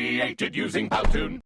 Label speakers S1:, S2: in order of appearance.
S1: created using Powtoon.